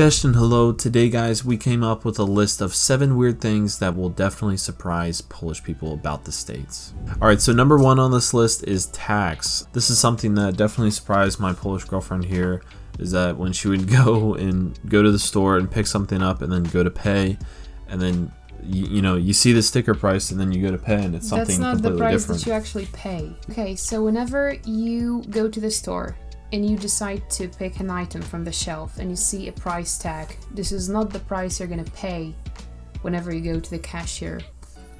Hello. Today, guys, we came up with a list of seven weird things that will definitely surprise Polish people about the States. Alright, so number one on this list is tax. This is something that definitely surprised my Polish girlfriend here, is that when she would go and go to the store and pick something up and then go to pay, and then you, you know you see the sticker price and then you go to pay and it's something That's not the price different. that you actually pay. Okay, so whenever you go to the store and you decide to pick an item from the shelf and you see a price tag, this is not the price you're gonna pay whenever you go to the cashier.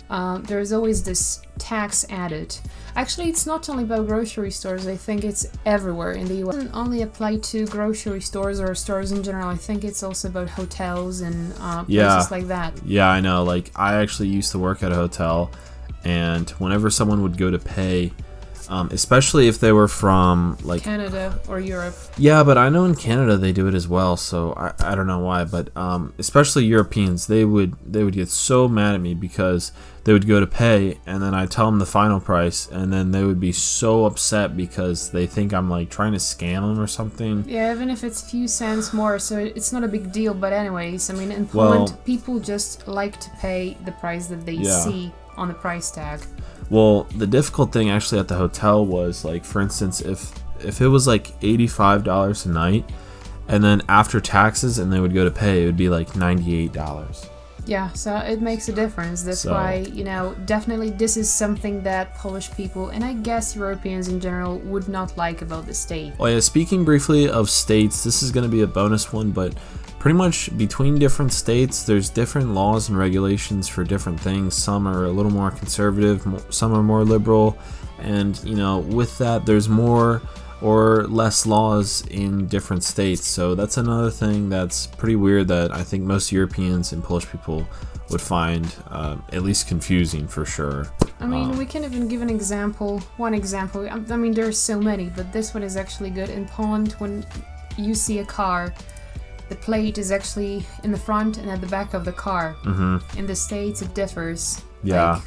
Uh, there's always this tax added. Actually, it's not only about grocery stores, I think it's everywhere in the US. It doesn't only apply to grocery stores or stores in general, I think it's also about hotels and uh, places Yeah. like that. Yeah, I know. Like, I actually used to work at a hotel, and whenever someone would go to pay, um, especially if they were from like Canada or Europe. yeah, but I know in Canada they do it as well. So I, I don't know why, but um, especially Europeans, they would they would get so mad at me because they would go to pay and then I tell them the final price, and then they would be so upset because they think I'm like trying to scam them or something. Yeah, even if it's a few cents more, so it's not a big deal. But anyways, I mean, in Well- Poland, people just like to pay the price that they Yeah. see on the price tag. Well, the difficult thing actually at the hotel was like, for instance, if if it was like eighty five dollars a night, and then after taxes, and they would go to pay, it would be like ninety eight dollars. Yeah, so it makes a difference. That's So- why, you know, definitely this is something that Polish people and I guess Europeans in general would not like about the state. Oh yeah, speaking briefly of states, this is going to be a bonus one, but pretty much between different states, there's different laws and regulations for different things. Some are a little more conservative, some are more liberal, and you know, with that, there's more or less laws in different states. So that's another thing that's pretty weird that I think most Europeans and Polish people would find uh, at least confusing for sure. I mean, Um, we can even give an example. One example. I mean, there's so many, but this one is actually good. In Poland, when you see a car, the plate is actually in the front and at the back of the car. hmm In the States, it differs. Yeah. Like,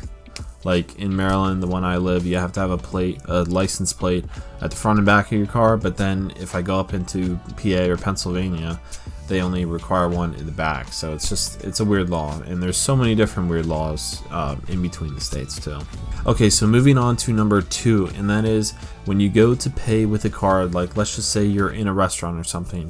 Like in Maryland, the one I live, you have to have a plate, a license plate at the front and back of your car. But then if I go up into PA or Pennsylvania, they only require one in the back. So it's just it's a weird law, and there's so many different weird laws um, in between the states too. Okay, so moving on to number two, and that is when you go to pay with a card. Like let's just say you're in a restaurant or something.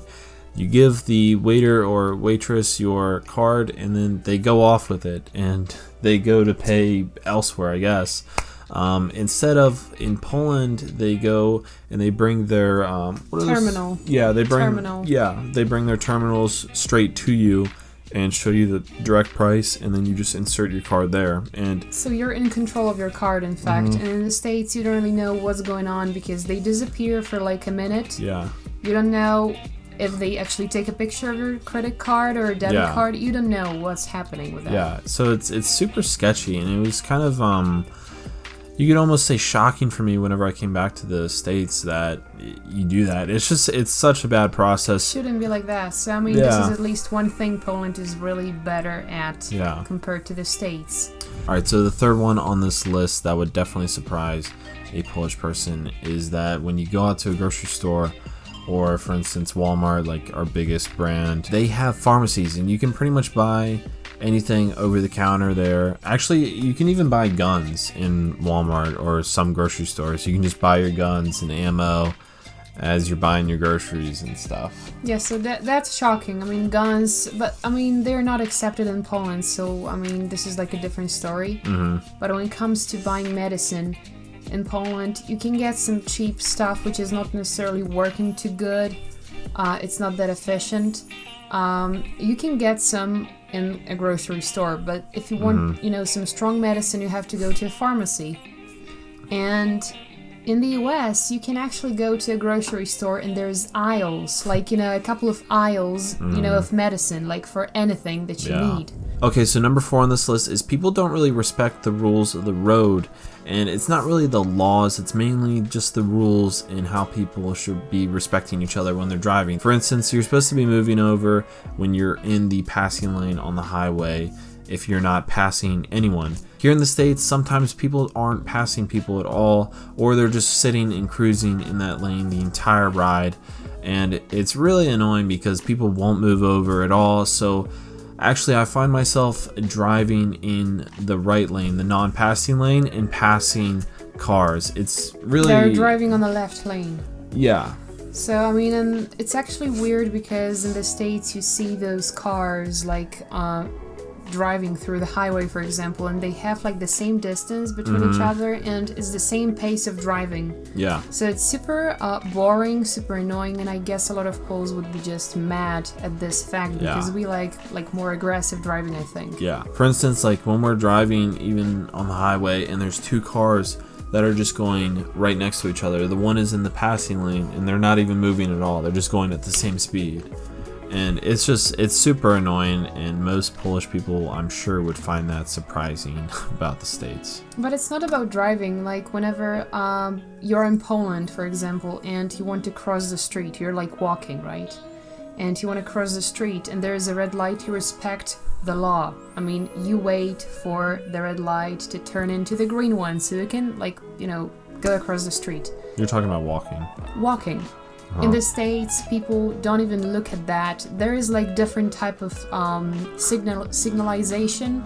You give the waiter or waitress your card, and then they go off with it, and they go to pay elsewhere, I guess. Um, instead of in Poland, they go and they bring their um, what are those- Terminal. Yeah, they bring Terminal. yeah they bring their terminals straight to you and show you the direct price, and then you just insert your card there. And So you're in control of your card, in fact. Mm-hmm. And in the States, you don't really know what's going on because they disappear for like a minute. yeah, You don't know if they actually take a picture of your credit card or a debit Yeah. card. You don't know what's happening with that. Yeah, so it's it's super sketchy, and it was kind of um, you could almost say shocking for me whenever I came back to the states that you do that. It's just it's such a bad process. Shouldn't be like that. So I mean, this is at least one thing Poland is really better at Yeah. compared to the States. All right, so the third one on this list that would definitely surprise a Polish person is that when you go out to a grocery store or for instance Walmart, like our biggest brand, they have pharmacies and you can pretty much buy anything over the counter there. Actually, you can even buy guns in Walmart or some grocery stores. You can just buy your guns and ammo as you're buying your groceries and stuff. Yeah, so that that's shocking. I mean, guns, but I mean, they're not accepted in Poland, so I mean, this is like a different story. hmm But when it comes to buying medicine in Poland, you can get some cheap stuff which is not necessarily working too good. Uh, it's not that efficient. Um, you can get some in a grocery store, but if you want, you know, some strong medicine, you have to go to a pharmacy. And in the US, you can actually go to a grocery store and there's aisles, like, you know, a couple of aisles, you know, of medicine, like for anything that you Yeah. need. Okay, so number four on this list is people don't really respect the rules of the road, and it's not really the laws, it's mainly just the rules and how people should be respecting each other when they're driving. For instance, you're supposed to be moving over when you're in the passing lane on the highway if you're not passing anyone. Here in the States, sometimes people aren't passing people at all, or they're just sitting and cruising in that lane the entire ride. and it's really annoying because people won't move over at all. So actually, I find myself driving in the right lane, the non-passing lane, and passing cars. It's really They're driving on the left lane. yeah. So I mean, and it's actually weird because in the states you see those cars like uh, driving through the highway, for example, and they have like the same distance between each other, and it's the same pace of driving. Yeah. So it's super uh, boring, super annoying, and I guess a lot of Poles would be just mad at this fact Yeah. because we like like more aggressive driving, I think. Yeah. For instance, like when we're driving even on the highway and there's two cars that are just going right next to each other. The one is in the passing lane and they're not even moving at all. They're just going at the same speed. And it's just it's super annoying and most Polish people I'm sure would find that surprising about the states. But it's not about driving. Like whenever um, you're in Poland, for example, and you want to cross the street, you're like walking, right? And you want to cross the street, and there is a red light. You respect the law. I mean, you wait for the red light to turn into the green one, so you can like you know go across the street. You're talking about walking. Walking. In the states, people don't even look at that. There is like different type of um, signal signalization.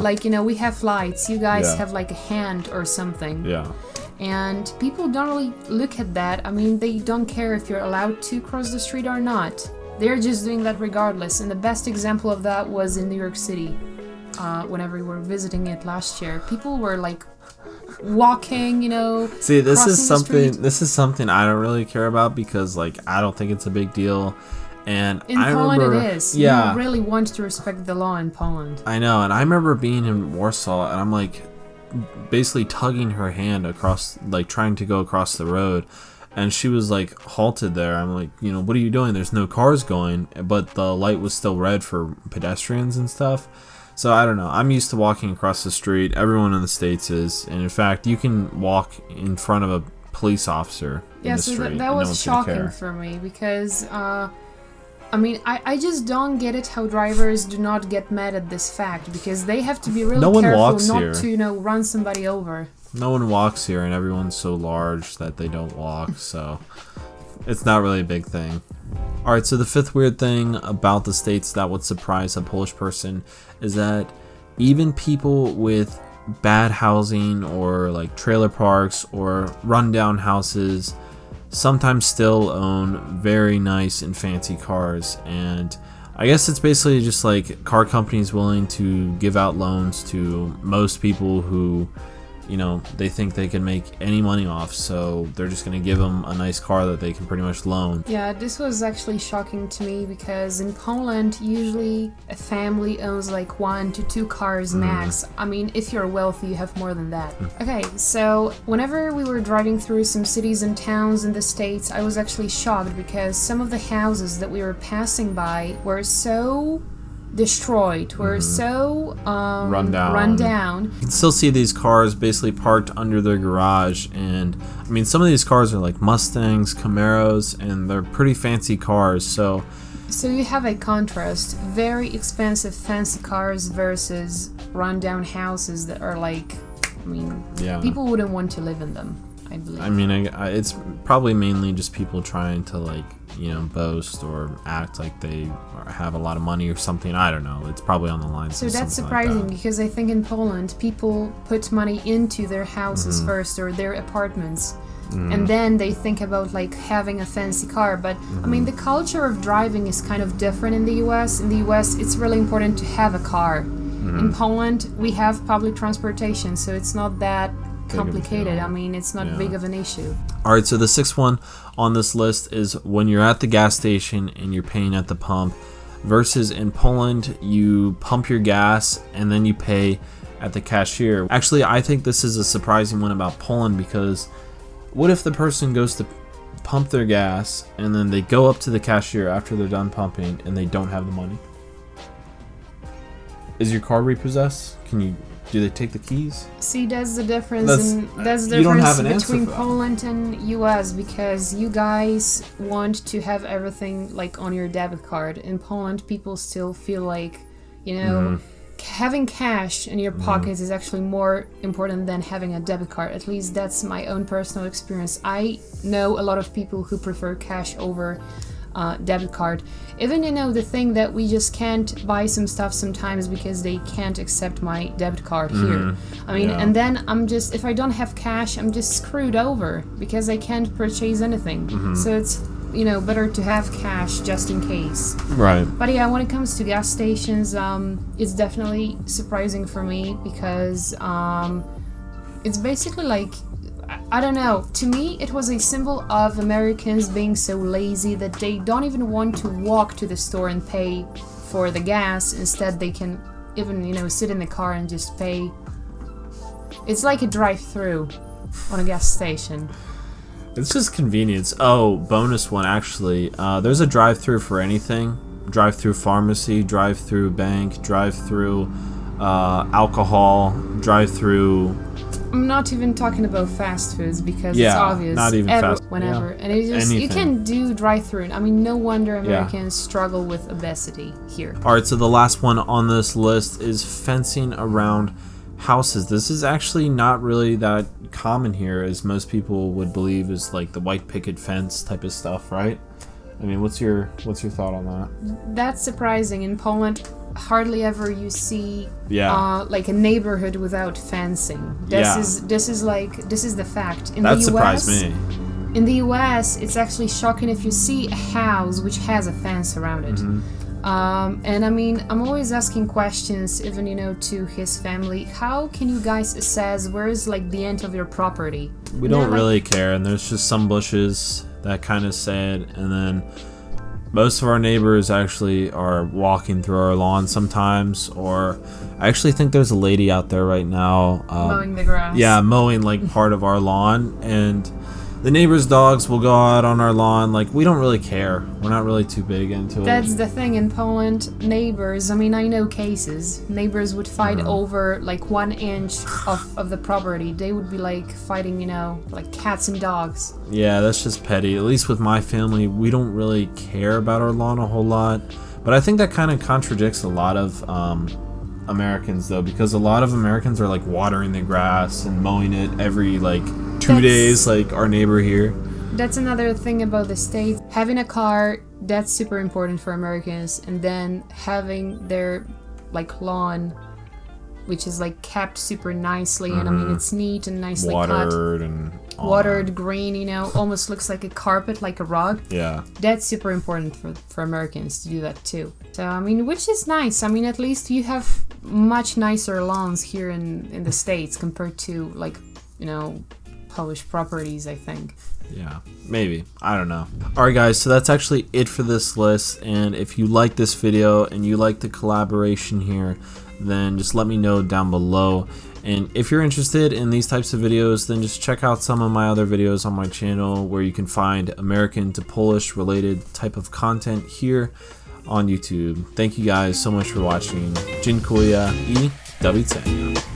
Like you know, we have lights. You guys Yeah. have like a hand or something, Yeah. and people don't really look at that. I mean, they don't care if you're allowed to cross the street or not. They're just doing that regardless. And the best example of that was in New York City. Uh, whenever we were visiting it last year, people were like walking, you know. See, this is something this is something I don't really care about because like I don't think it's a big deal. And In I Poland, remember, it is. Yeah. You really want to respect the law in Poland. I know, and I remember being in Warsaw, and I'm like, basically tugging her hand across, like trying to go across the road, and she was like halted there. I'm like, you know, what are you doing? There's no cars going, but the light was still red for pedestrians and stuff. So I don't know. I'm used to walking across the street. Everyone in the states is, and in fact, you can walk in front of a police officer in Yeah, the so street. that, that was gonna shocking for me because, uh, I mean, I, I just don't get it how drivers do not get mad at this fact because they have to be really No careful not here. to, you know, run somebody over. no one walks here and everyone's so large that they don't walk so it's not really a big thing all right so the fifth weird thing about the states that would surprise a polish person is that even people with bad housing or like trailer parks or rundown houses sometimes still own very nice and fancy cars. And I guess it's basically just like car companies willing to give out loans to most people who you know they think they can make any money off so they're just going to give them a nice car that they can pretty much loan Yeah, this was actually shocking to me because in Poland, usually a family owns like one to two cars Mm. max. I mean, if you're wealthy, you have more than that. Okay, so whenever we were driving through some cities and towns in the States, I was actually shocked because some of the houses that we were passing by were so destroyed, were so um, Mm-hmm. Run down. run down. you can still see these cars basically parked under their garage and i mean some of these cars are like mustangs camaros and they're pretty fancy cars so So you have a contrast: very expensive, fancy cars versus rundown houses that are like, I mean, yeah people wouldn't want to live in them. I believe. I mean, I, I, it's probably mainly just people trying to like, you know, boast or act like they have a lot of money or something. I don't know. It's probably on the lines. so that's something like surprising that. because I think in Poland people put money into their houses Mm-hmm. first or their apartments. And then they think about like having a fancy car. But I mean, the Mm-hmm. culture of driving is kind of different in the US. In the US, it's really important to have a car. Mm-hmm. In Poland, we have public transportation, so it's not that complicated. I mean, it's not Yeah. big of an issue. All right. So the sixth one on this list is when you're at the gas station and you're paying at the pump, versus in Poland you pump your gas and then you pay at the cashier. Actually, I think this is a surprising one about Poland because what if the person goes to pump their gas and then they go up to the cashier after they're done pumping and they don't have the money? Is your car repossessed? Can you do they take the keys? See, that's the difference. That's- in, that's the difference have an between. Poland and US because you guys want to have everything like on your debit card. In Poland, people still feel like, you know, mm-hmm. having cash in your mm-hmm. pockets is actually more important than having a debit card. At least that's my own personal experience. I know a lot of people who prefer cash over uh, debit card. Even you know the thing that we just can't buy some stuff sometimes because they can't accept my debit card here. I mean, Yeah. and then I'm just if I don't have cash, I'm just screwed over because I can't purchase anything. So it's you know better to have cash just in case. Right. But yeah, when it comes to gas stations, um, it's definitely surprising for me because um, it's basically like I- don't know. To me, it was a symbol of Americans being so lazy that they don't even want to walk to the store and pay for the gas. Instead, they can even you know sit in the car and just pay. It's like a drive-through on a gas station. It's just convenience. Oh, bonus one actually. Uh, there's a drive-through for anything. Drive-through pharmacy, drive-through bank, drive-through uh, alcohol, drive-through. I'm not even talking about fast foods because it's Yeah, obvious. not even every- fast- Whenever, yeah. and it just you can do drive-through. I mean, no wonder Americans struggle with obesity here. All right, so the last one on this list is fencing around houses. This is actually not really that common here, as most people would believe is like the white picket fence type of stuff, right? I mean, what's your what's your thought on that? That's surprising. In Poland, hardly ever you see Yeah. uh, like a neighborhood without fencing. This Yeah. is this is like this is the fact. In that the surprised US, me. In the US, it's actually shocking if you see a house which has a fence around it. Mm-hmm. Um, and I mean, I'm always asking questions, even you know, to his family. How can you guys assess where is like the end of your property? We don't like- really care, and there's just some bushes that kind of it, and then most of our neighbors actually are walking through our lawn sometimes, or I actually think there's a lady out there right now. Um, mowing the grass. yeah, mowing like part of our lawn, and the neighbors' dogs will go out on our lawn. Like we don't really care. We're not really too big into it. That's the thing in Poland. Neighbors, I mean, I know cases. Neighbors would fight over like one inch of, of the property. They would be like fighting, you know, like cats and dogs. Yeah, that's just petty. At least with my family, we don't really care about our lawn a whole lot. But I think that kind of contradicts a lot of um, Americans, though, because a lot of Americans are like watering the grass and mowing it every like two That's- days, like our neighbor here. That's another thing about the States. Having a car, that's super important for Americans. And then having their like lawn, which is like kept super nicely. And I mean, uh-huh. it's neat and nicely cut. Watered and all Watered, green, you know, almost looks like a carpet, like a rug. Yeah. That's super important for, for Americans to do that too. So, I mean, which is nice. I mean, at least you have much nicer lawns here in, in the States compared to, like, you know, Polish properties, I think. Yeah, maybe. I don't know. Alright, guys, so that's actually it for this list. And if you like this video and you like the collaboration here, then just let me know down below. And if you're interested in these types of videos, then just check out some of my other videos on my channel where you can find American to Polish related type of content here on YouTube. Thank you guys so much for watching. Dziękuję i do.